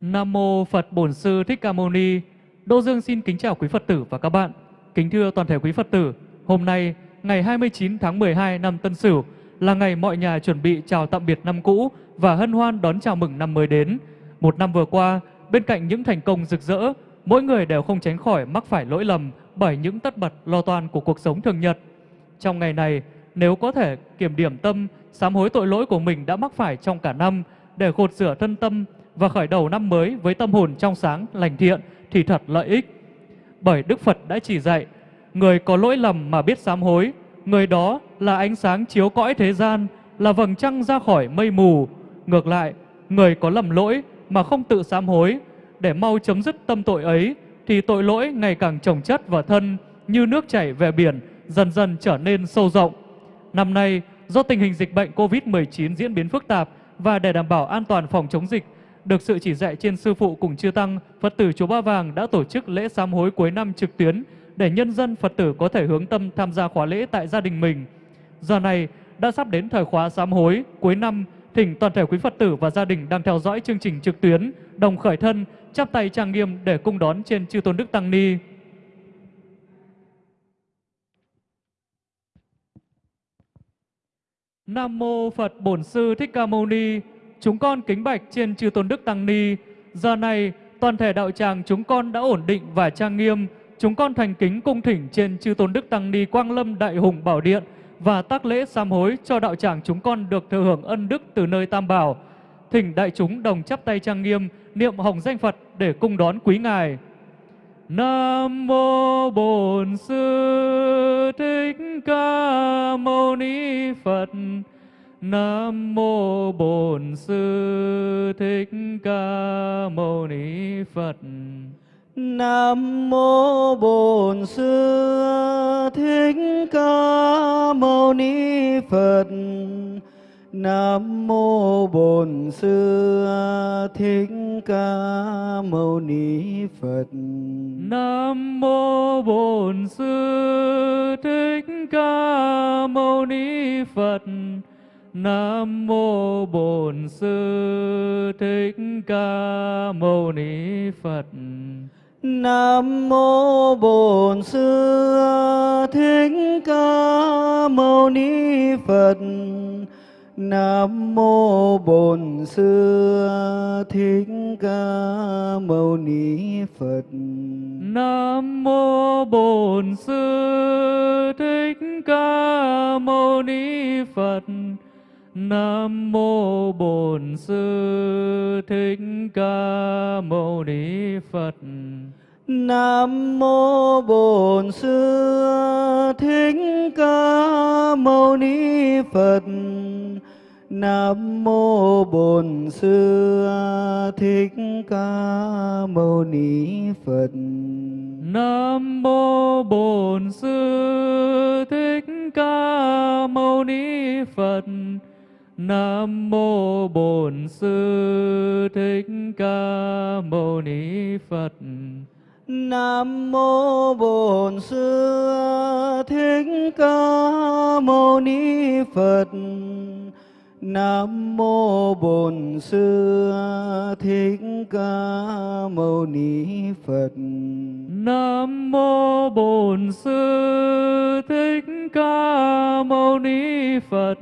Nam mô Phật Bổn Sư Thích Ca Mâu Ni. Đô Dương xin kính chào quý Phật tử và các bạn. Kính thưa toàn thể quý Phật tử, hôm nay ngày 29 tháng 12 năm Tân Sửu là ngày mọi nhà chuẩn bị chào tạm biệt năm cũ và hân hoan đón chào mừng năm mới đến. Một năm vừa qua, bên cạnh những thành công rực rỡ, mỗi người đều không tránh khỏi mắc phải lỗi lầm bởi những tất bật lo toan của cuộc sống thường nhật. Trong ngày này, nếu có thể kiểm điểm tâm, sám hối tội lỗi của mình đã mắc phải trong cả năm để gột rửa thân tâm và khởi đầu năm mới với tâm hồn trong sáng, lành thiện thì thật lợi ích. Bởi Đức Phật đã chỉ dạy, người có lỗi lầm mà biết sám hối, người đó là ánh sáng chiếu cõi thế gian, là vầng trăng ra khỏi mây mù. Ngược lại, người có lầm lỗi mà không tự sám hối, để mau chấm dứt tâm tội ấy, thì tội lỗi ngày càng trồng chất vào thân như nước chảy về biển, dần dần trở nên sâu rộng. Năm nay, do tình hình dịch bệnh COVID-19 diễn biến phức tạp và để đảm bảo an toàn phòng chống dịch, được sự chỉ dạy trên sư phụ cùng chư tăng, Phật tử chùa Ba Vàng đã tổ chức lễ sám hối cuối năm trực tuyến để nhân dân Phật tử có thể hướng tâm tham gia khóa lễ tại gia đình mình. Giờ này đã sắp đến thời khóa sám hối cuối năm, thỉnh toàn thể quý Phật tử và gia đình đang theo dõi chương trình trực tuyến đồng khởi thân, chắp tay trang nghiêm để cung đón trên chư tôn đức tăng ni. Nam mô Phật Bổn Sư Thích Ca Mâu Ni. Chúng con kính bạch trên chư tôn đức tăng ni. Giờ này toàn thể đạo tràng chúng con đã ổn định và trang nghiêm. Chúng con thành kính cung thỉnh trên chư tôn đức tăng ni Quang Lâm Đại Hùng Bảo Điện và tác lễ sám hối cho đạo tràng chúng con được thừa hưởng ân đức từ nơi Tam Bảo. Thỉnh đại chúng đồng chắp tay trang nghiêm, niệm hồng danh Phật để cung đón quý ngài. Nam mô Bổn Sư Thích Ca Mâu Ni Phật. Nam mô Bổn Sư Thích Ca Mâu Ni Phật. Nam mô Bổn Sư Thích Ca Mâu Ni Phật. Nam mô Bổn Sư Thích Ca Mâu Ni Phật. Nam mô Bổn Sư Thích Ca Mâu Ni Phật. Nam mô Bổn Sư Thích Ca Mâu Ni Phật. Nam mô Bổn Sư Thích Ca Mâu Ni Phật. Nam mô Bổn Sư Thích Ca Mâu Ni Phật. Nam mô Bổn Sư Thích Ca Mâu Ni Phật. Nam mô Bổn Sư Thích Ca Mâu Ni Phật. Nam mô Bổn Sư Thích Ca Mâu Ni Phật. Nam mô Bổn Sư Thích Ca Mâu Ni Phật. Nam mô Bổn Sư Thích Ca Mâu Ni Phật. Nam mô Bổn Sư Thích Ca Mâu Ni Phật. Nam mô Bổn Sư Thích Ca Mâu Ni Phật. Nam mô Bổn Sư Thích Ca Mâu Ni Phật. Nam mô Bổn Sư Thích Ca Mâu Ni Phật.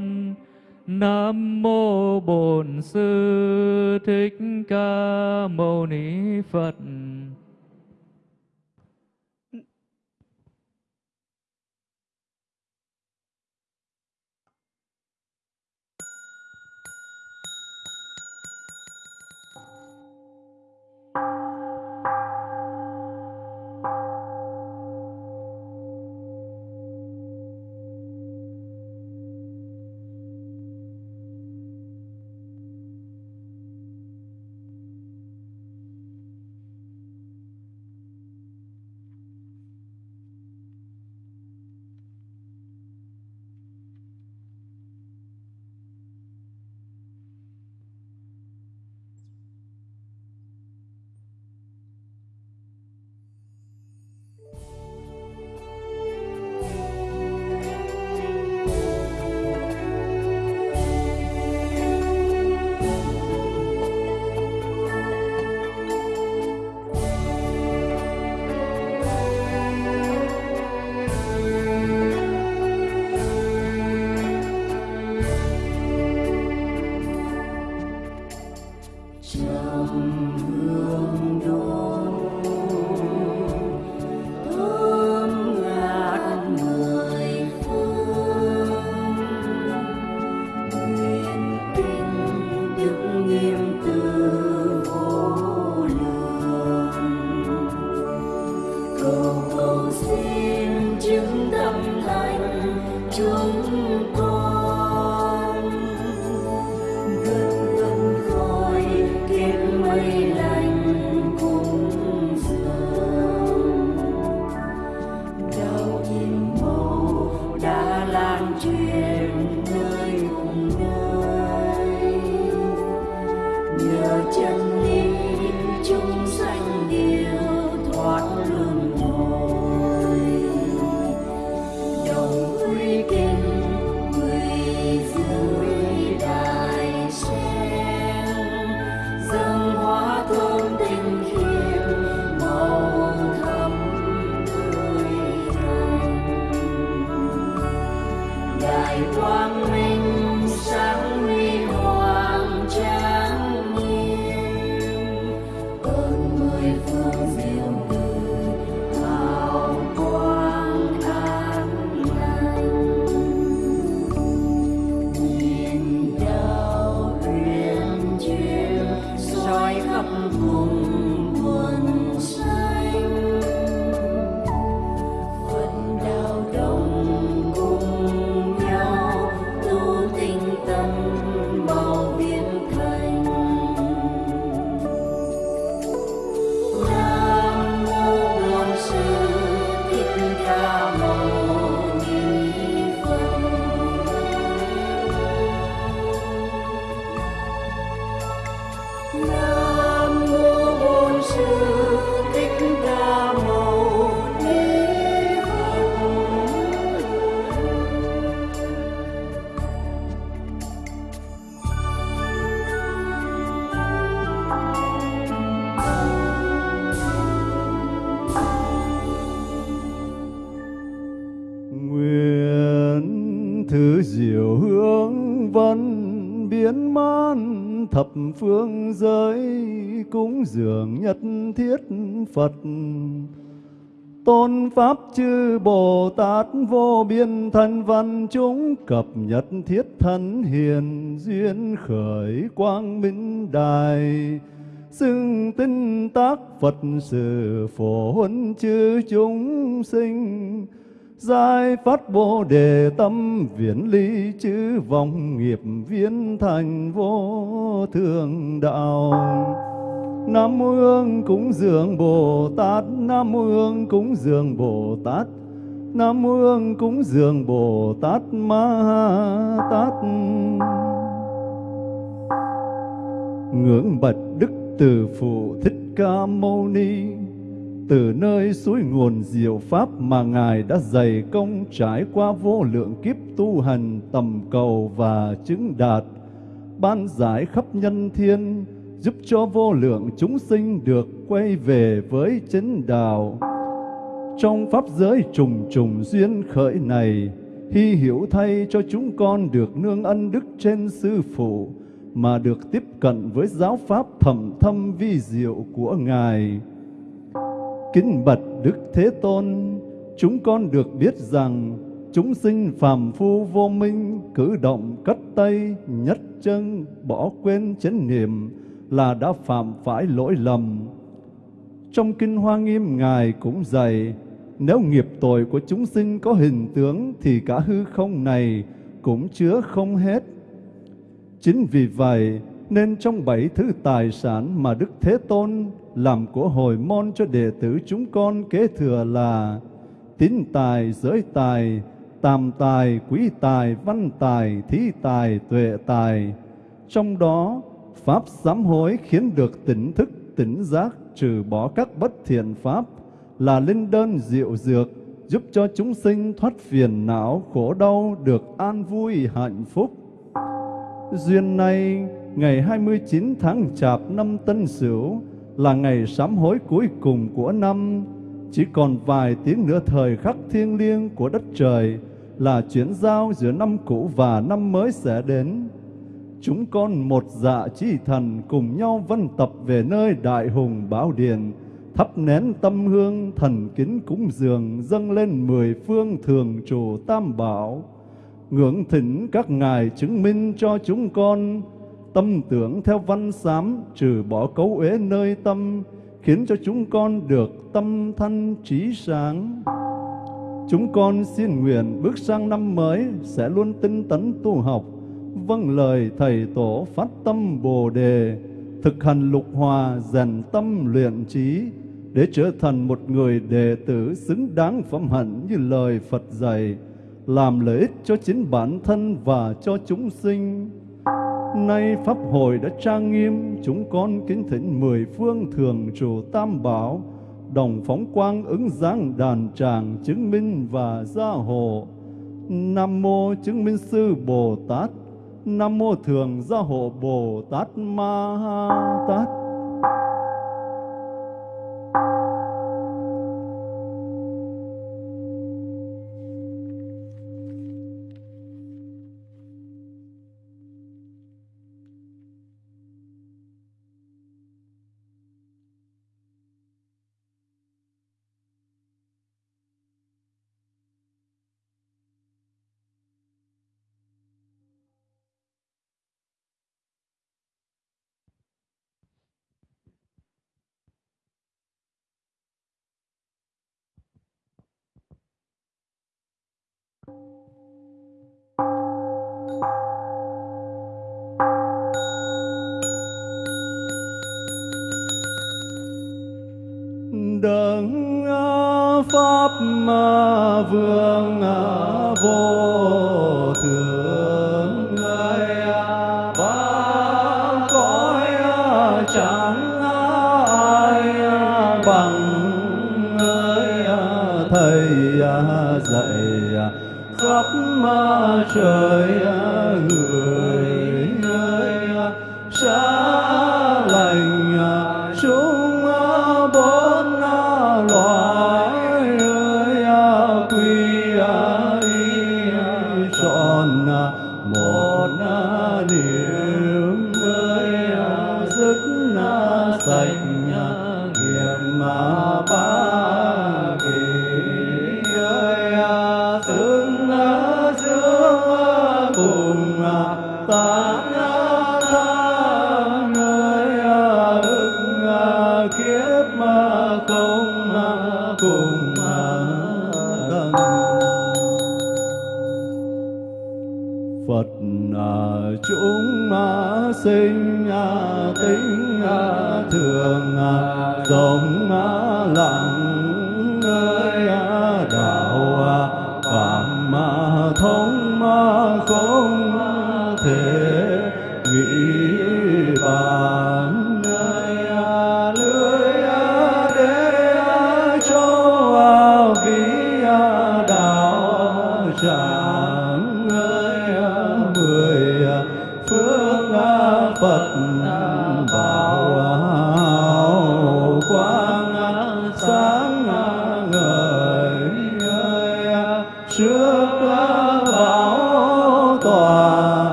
Nam mô Bổn Sư Thích Ca Mâu Ni Phật. Phật. Tôn Pháp chư Bồ Tát vô biên thân văn chúng cập nhật thiết thân hiền duyên khởi quang minh đài. Xưng tinh tác Phật sự phổ huân chư chúng sinh. Giai phát Bồ đề tâm viễn ly chư vọng nghiệp viên thành vô thường đạo. Nam mô Hương cúng dường Bồ Tát Nam mô Hương cúng dường Bồ Tát Nam mô Hương cúng dường Bồ Tát Ma Tát. Ngưỡng bạch Đức Từ Phụ Thích Ca Mâu Ni từ nơi suối nguồn diệu pháp mà Ngài đã dày công trải qua vô lượng kiếp tu hành tầm cầu và chứng đạt, ban giải khắp nhân thiên, giúp cho vô lượng chúng sinh được quay về với chánh đạo. Trong pháp giới trùng trùng duyên khởi này, hy hiểu thay cho chúng con được nương ân đức trên sư phụ, mà được tiếp cận với giáo pháp thầm thâm vi diệu của Ngài. Kính bạch Đức Thế Tôn, chúng con được biết rằng chúng sinh phàm phu vô minh cử động cất tay nhất chân bỏ quên chánh niệm là đã phạm phải lỗi lầm. Trong kinh Hoa Nghiêm Ngài cũng dạy, nếu nghiệp tội của chúng sinh có hình tướng thì cả hư không này cũng chứa không hết. Chính vì vậy nên trong bảy thứ tài sản mà Đức Thế Tôn làm của hồi môn cho đệ tử chúng con kế thừa là tín tài, giới tài, tam tài, quý tài, văn tài, thí tài, tuệ tài. Trong đó, Pháp sám hối khiến được tỉnh thức, tỉnh giác, trừ bỏ các bất thiện Pháp là linh đơn diệu dược, giúp cho chúng sinh thoát phiền não, khổ đau, được an vui, hạnh phúc. Duyên này, ngày 29 tháng Chạp năm Tân Sửu là ngày sám hối cuối cùng của năm. Chỉ còn vài tiếng nữa thời khắc thiêng liêng của đất trời là chuyển giao giữa năm cũ và năm mới sẽ đến chúng con một dạ chi thần cùng nhau vân tập về nơi đại hùng bảo điền, thắp nén tâm hương thần kính cúng dường dâng lên mười phương thường trụ tam bảo. Ngưỡng thỉnh các ngài chứng minh cho chúng con. Tâm tưởng theo văn sám trừ bỏ cấu uế nơi tâm khiến cho chúng con được tâm thanh trí sáng. Chúng con xin nguyện bước sang năm mới sẽ luôn tinh tấn tu học vâng lời thầy tổ phát tâm bồ đề thực hành lục hòa rèn tâm luyện trí để trở thành một người đệ tử xứng đáng phẩm hạnh như lời Phật dạy, làm lợi ích cho chính bản thân và cho chúng sinh. Nay Pháp hội đã trang nghiêm, chúng con kính thỉnh mười phương thường trụ tam bảo, đồng phóng quang ứng giáng đàn tràng chứng minh và gia hộ. Nam mô chứng minh sư Bồ Tát, Nam mô thường gia hộ Bồ Tát Ma Tát. Đấng pháp ma vương vô thượng ngài ba cõi chẳng ai bằng ngài thầy dạy khắp trời người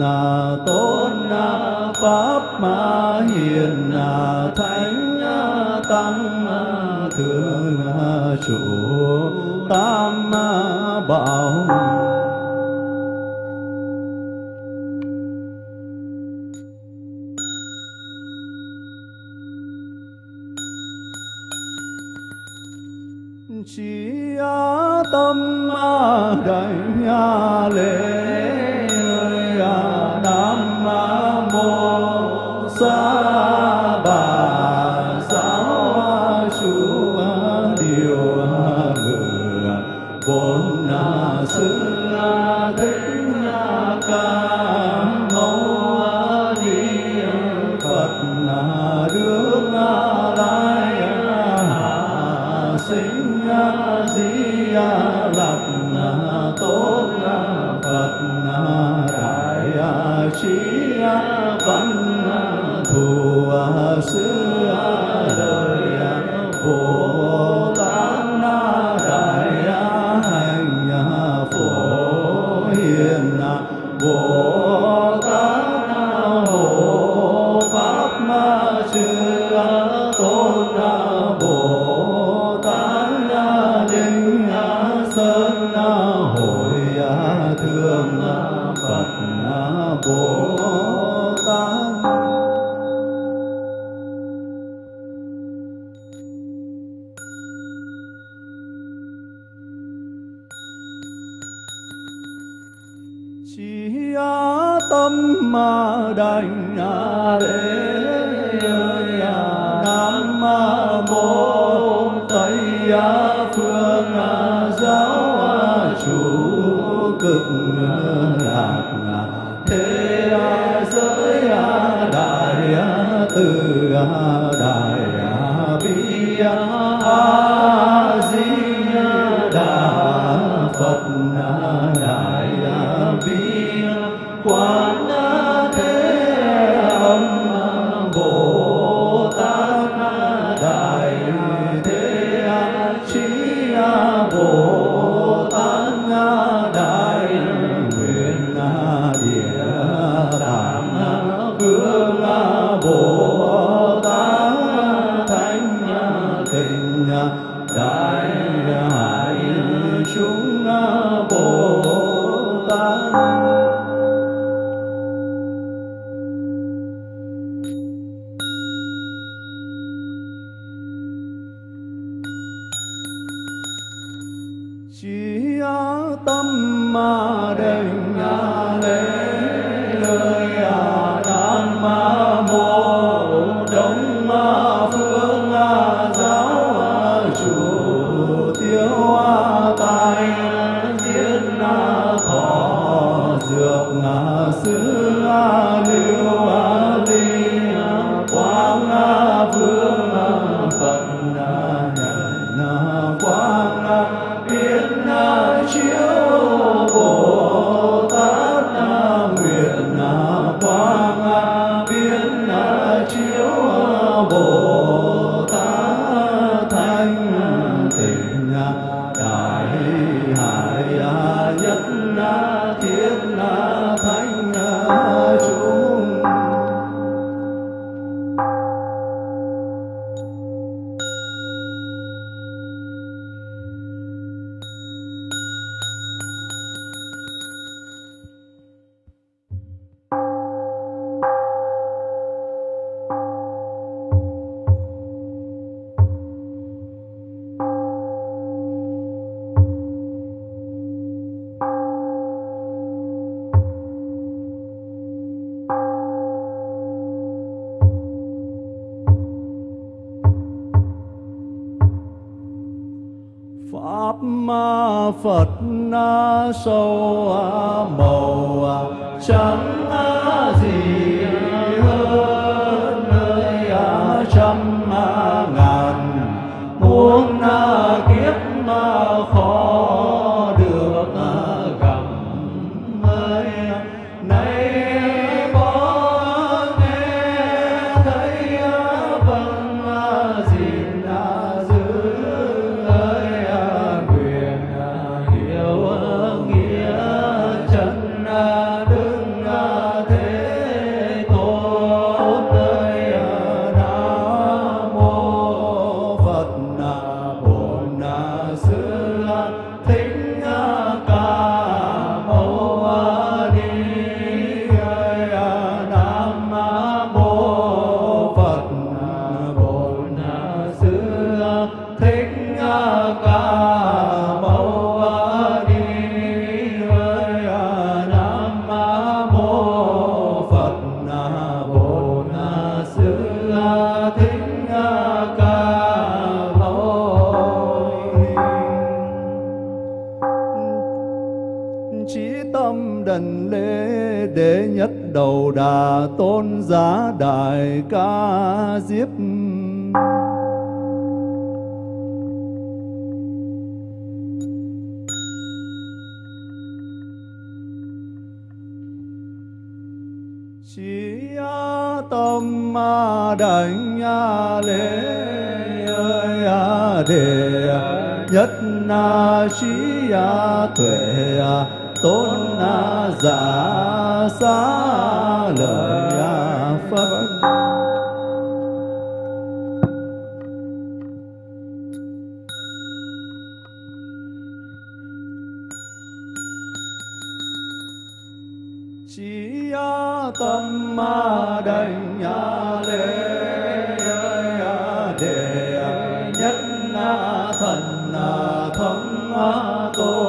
phật tôn pháp ma hiền a thánh a tăng a thượng a chủ, tam, bảo. Chỉ á tâm, đại đảnh a lễ Allah tôn giá đại ca diếp. Chỉ tâm ma đảnh lễ ơi đề nhất na sĩ tuệ tôn giả xá lời pháp chỉ tâm ma đành lễ để nhất thần thống tô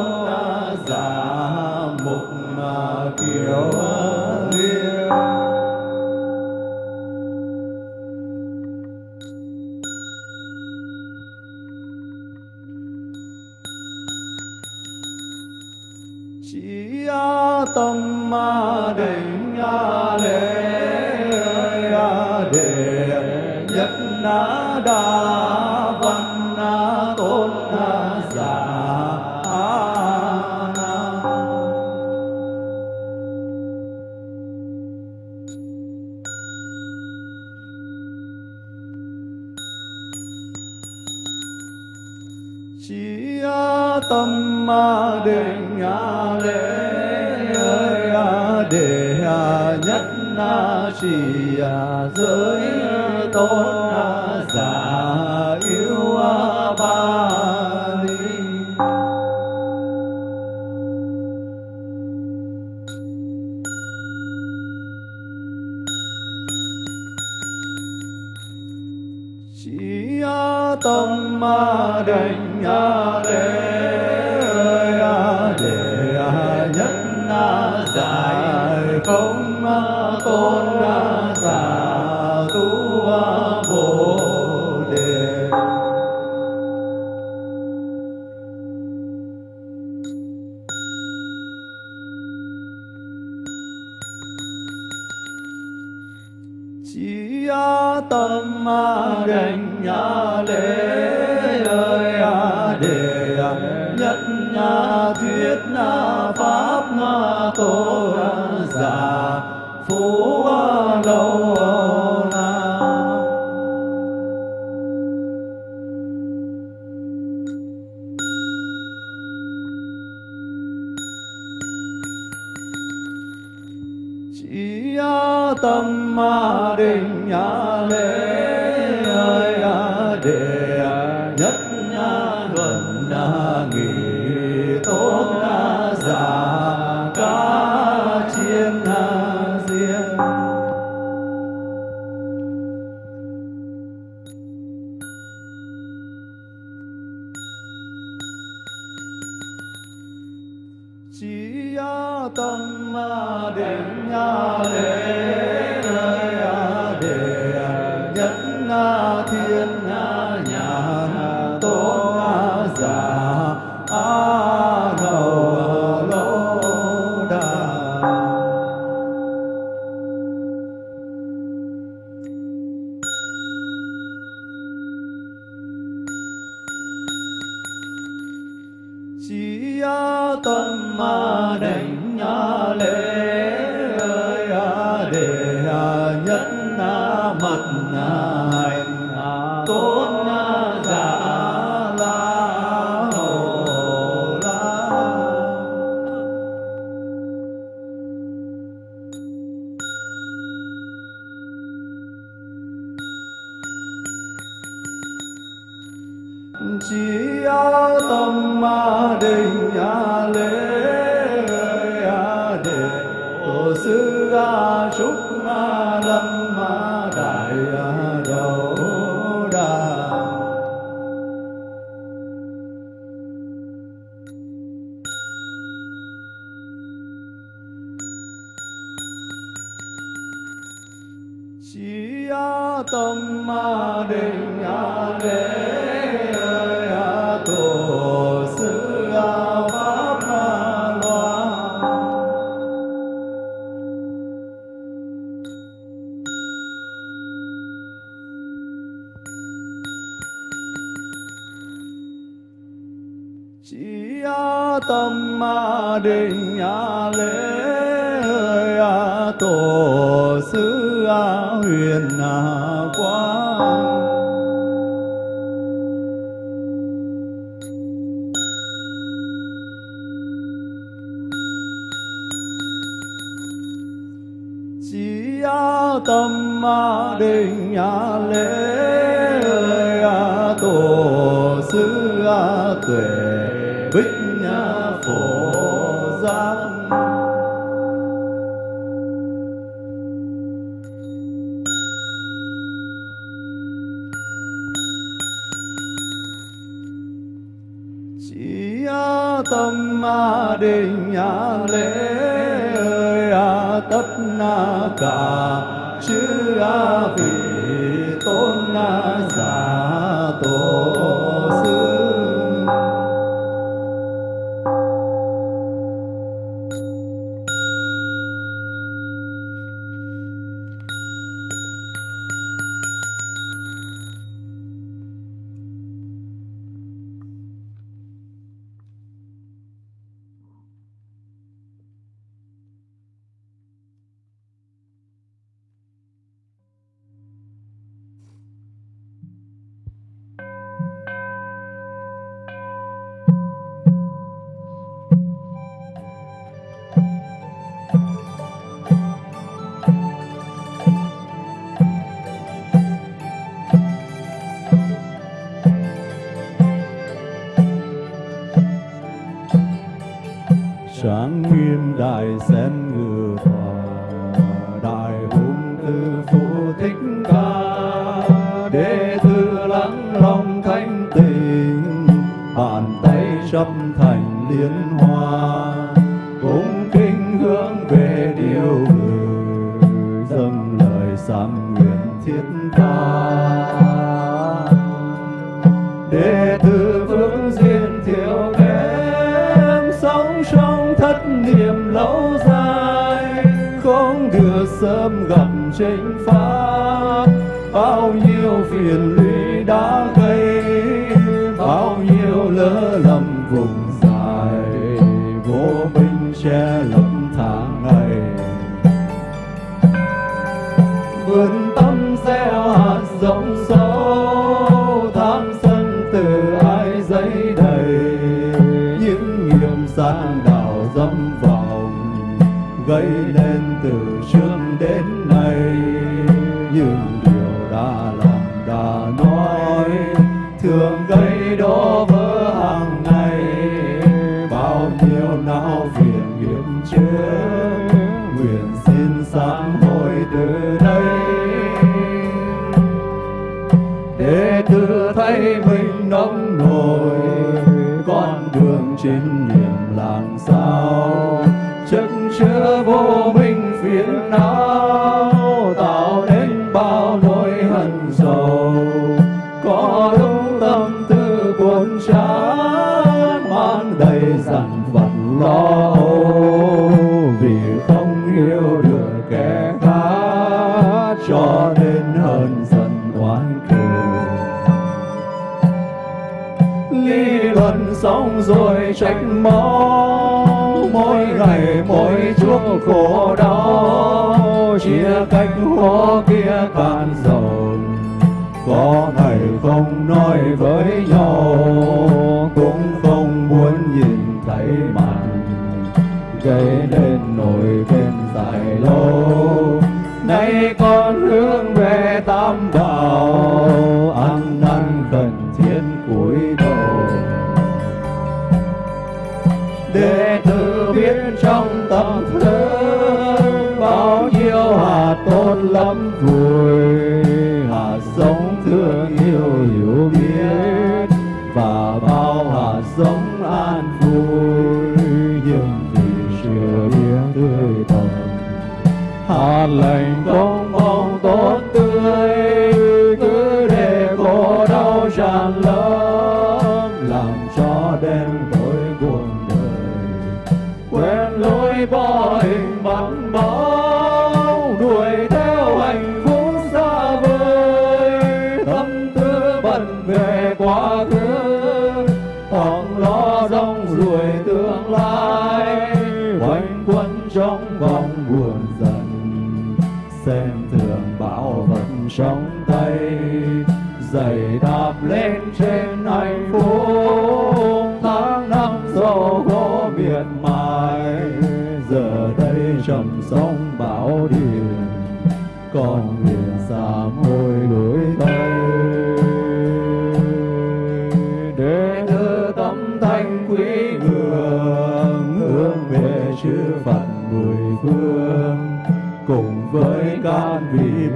giải con đã già giả thiên nhà tôn giả. huyền lũy đã gây bao nhiêu lỡ lầm vùng trách móc, mỗi ngày, mỗi chuốc khổ đau. Chia cách khó kia cạn dần có ngày không nói với nhau, cũng không muốn nhìn thấy mặt gây nên nỗi bên dài lâu, nay con hướng về tam đạo life. xem thường bảo vật sống tây dày đạp lên trên anh phố.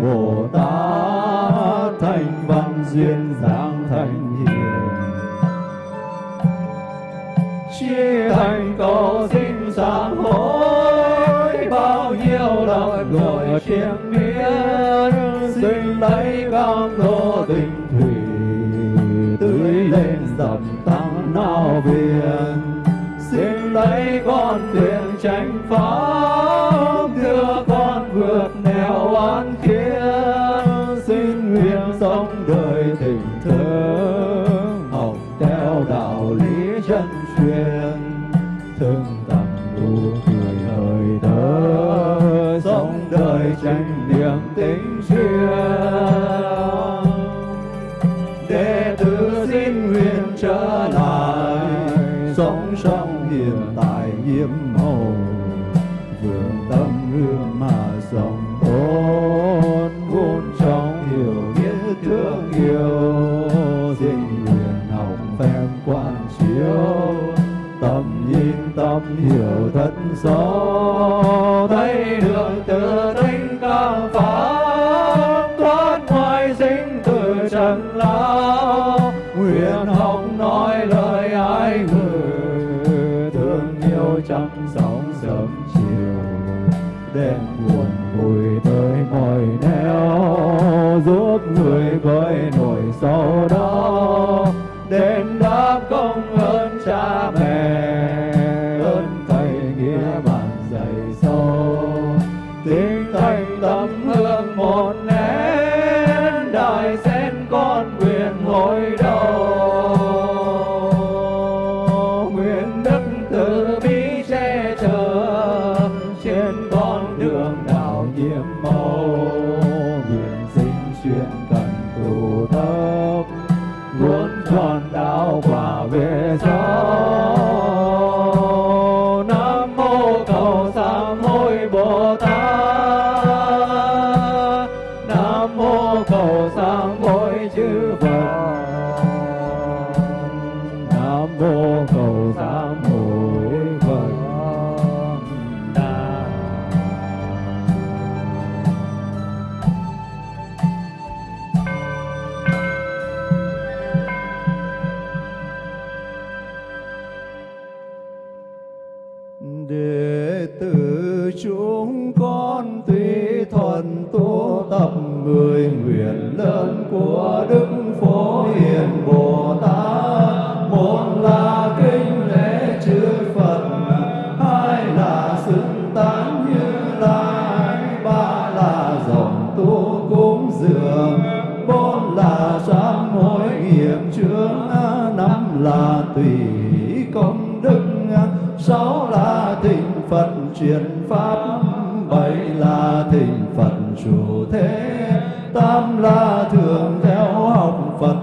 bồ tát thành văn duyên giang thành hiền. Chi thành cầu sinh sáng hối, bao nhiêu lần người chiêm miên sinh lấy cam đô tình thủy, tưới lên dầm tăng nao viền xin lấy con thuyền tránh phá sống hiện tại nhiễm màu. Vườn tâm hương mà dòng ôn vốn trong hiểu biết thương yêu. Tình nguyện học phen quan chiếu. Tâm nhìn tâm hiểu thật sâu. Truyền pháp bảy là thịnh phật chủ thế, tám là thường theo học phật,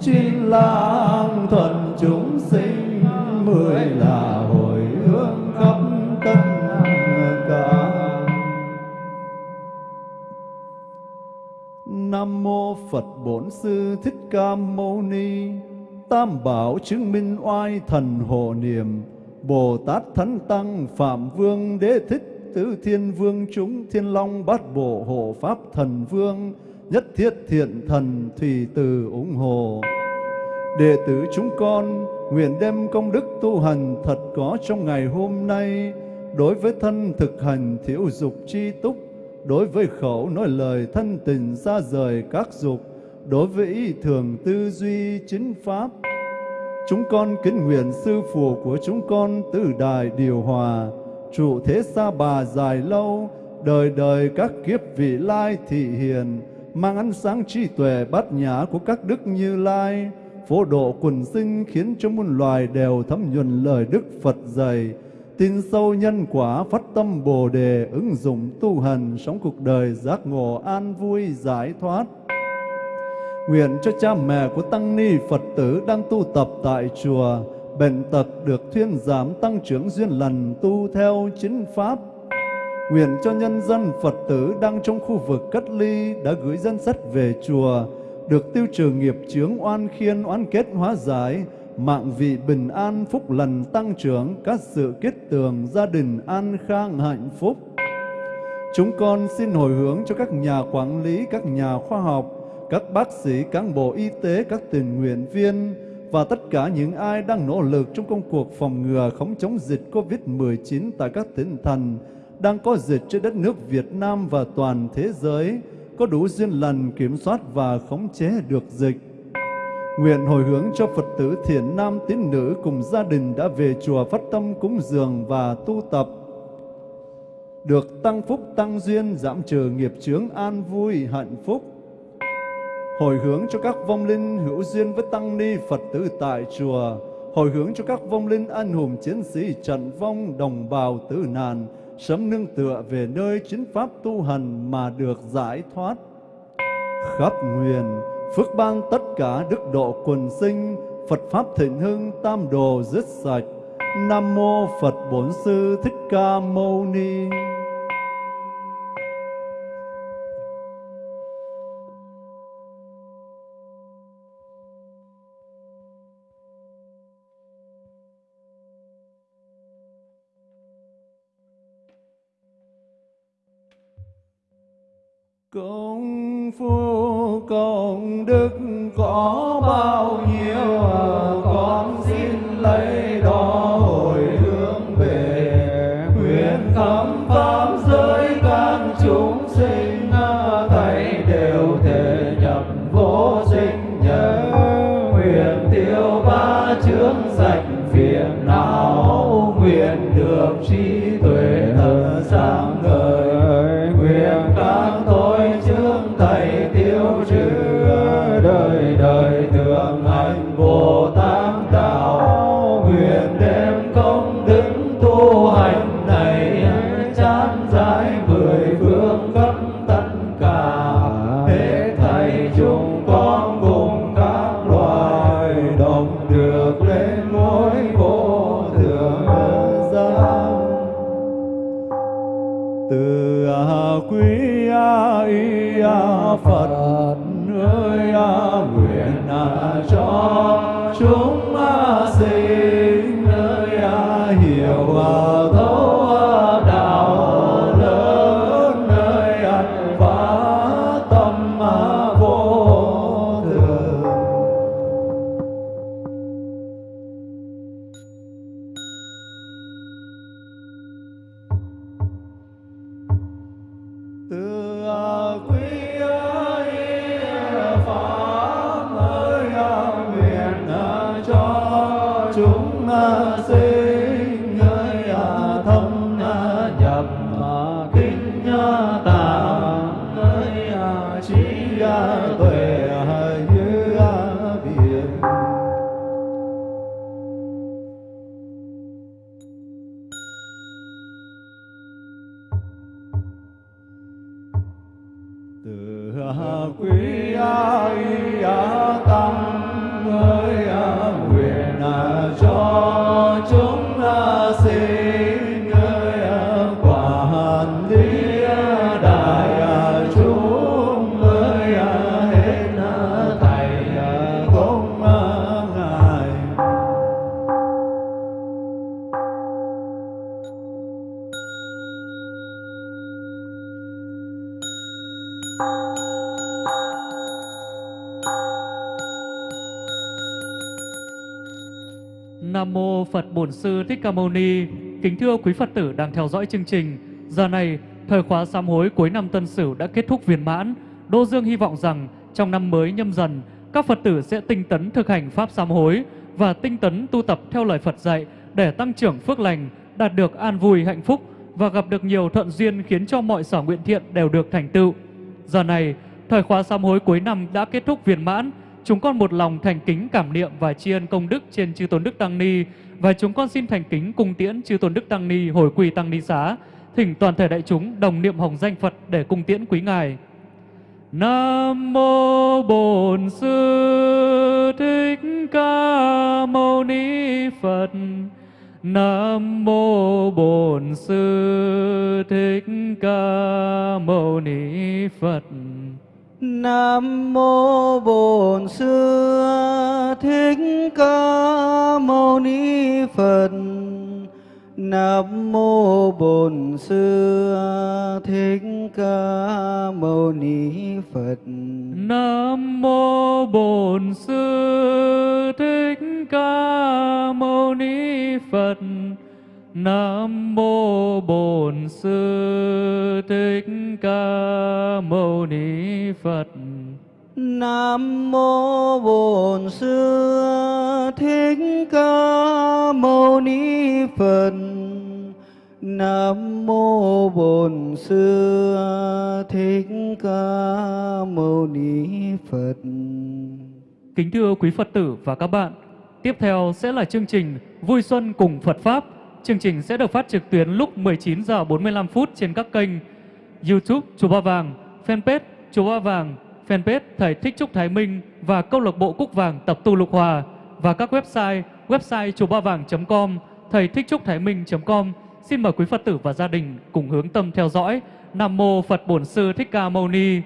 chín là thuận chúng sinh, mười là hồi hướng khắp tất cả Nam mô Phật Bổn Sư Thích Ca Mâu Ni. Tam bảo chứng minh oai thần hộ niệm. Bồ Tát Thánh Tăng Phạm Vương Đế Thích Tứ Thiên Vương chúng Thiên Long Bát Bộ Hộ Pháp Thần Vương Nhất Thiết Thiện Thần Thủy Từ ủng hộ. Đệ tử chúng con nguyện đem công đức tu hành thật có trong ngày hôm nay đối với thân thực hành thiểu dục chi túc đối với khẩu nói lời thân tình xa rời các dục, đối với ý thường tư duy chính pháp. Chúng con kính nguyện sư phụ của chúng con từ đài điều hòa, trụ thế xa bà dài lâu, đời đời các kiếp vị lai thị hiền, mang ánh sáng trí tuệ bát nhã của các đức như lai, phổ độ quần sinh khiến cho muôn loài đều thấm nhuần lời Đức Phật dạy, tin sâu nhân quả phát tâm Bồ đề ứng dụng tu hành sống cuộc đời giác ngộ an vui giải thoát. Nguyện cho cha mẹ của tăng ni Phật tử đang tu tập tại chùa bệnh tật được thuyên giảm tăng trưởng duyên lành tu theo chính pháp. Nguyện cho nhân dân Phật tử đang trong khu vực cách ly đã gửi dân sách về chùa, được tiêu trừ nghiệp chướng oan khiên oan kết, hóa giải, mạng vị bình an, phúc lành tăng trưởng, các sự kết tường, gia đình an khang, hạnh phúc chúng con xin hồi hướng cho các nhà quản lý, các nhà khoa học các bác sĩ cán bộ y tế các tình nguyện viên và tất cả những ai đang nỗ lực trong công cuộc phòng ngừa khống chống dịch COVID-19 tại các tỉnh thành đang có dịch trên đất nước Việt Nam và toàn thế giới, có đủ duyên lành kiểm soát và khống chế được dịch. Nguyện hồi hướng cho Phật tử thiện nam tín nữ cùng gia đình đã về chùa phát tâm cúng dường và tu tập. Được tăng phúc tăng duyên, giảm trừ nghiệp chướng an vui, hạnh phúc. Hồi hướng cho các vong linh hữu duyên với tăng ni Phật tử tại chùa. Hồi hướng cho các vong linh anh hùng chiến sĩ trận vong đồng bào tử nạn, sớm nương tựa về nơi chính pháp tu hành mà được giải thoát. Khắp nguyện, phước ban tất cả đức độ quần sinh, Phật Pháp thịnh hưng, tam đồ dứt sạch. Nam Mô Phật Bổn Sư Thích Ca Mâu Ni. Công phu công đức có bao Nam mô Phật Bổn Sư Thích Ca Mâu Ni. Kính thưa quý Phật tử đang theo dõi chương trình. Giờ này, thời khóa sám hối cuối năm Tân Sửu đã kết thúc viên mãn. Đô Dương hy vọng rằng trong năm mới nhâm dần, các Phật tử sẽ tinh tấn thực hành pháp sám hối và tinh tấn tu tập theo lời Phật dạy để tăng trưởng phước lành, đạt được an vui hạnh phúc và gặp được nhiều thuận duyên khiến cho mọi sở nguyện thiện đều được thành tựu. Giờ này, thời khóa sám hối cuối năm đã kết thúc viên mãn. Chúng con một lòng thành kính cảm niệm và tri ân công đức trên chư tôn đức tăng ni và chúng con xin thành kính cung tiễn chư tôn đức tăng ni hồi quy tăng ni xá, thỉnh toàn thể đại chúng đồng niệm hồng danh Phật để cung tiễn quý ngài. Nam mô Bổn Sư Thích Ca Mâu Ni Phật. Nam mô Bổn Sư Thích Ca Mâu Ni Phật. Nam mô Bổn Sư Thích Ca Mâu Ni Phật. Nam mô Bổn Sư Thích Ca Mâu Ni Phật. Nam mô Bổn Sư Thích Ca Mâu Ni Phật. Nam mô Bổn Sư Thích Ca Mâu Ni Phật. Nam mô Bổn Sư Thích Ca Mâu Ni Phật. Nam mô Bổn Sư Thích Ca Mâu Ni Phật. Kính thưa quý Phật tử và các bạn, tiếp theo sẽ là chương trình Vui Xuân cùng Phật Pháp. Chương trình sẽ được phát trực tuyến lúc 19 giờ 45 phút trên các kênh YouTube Chùa Ba Vàng, fanpage Chùa Ba Vàng, fanpage Thầy Thích Trúc Thái Minh và câu lạc bộ Cúc Vàng Tập tu Lục Hòa và các website website chùa ba vàng.com, thầy thích trúc thái minh.com. Xin mời quý Phật tử và gia đình cùng hướng tâm theo dõi. Nam mô Phật Bổn Sư Thích Ca Mâu Ni.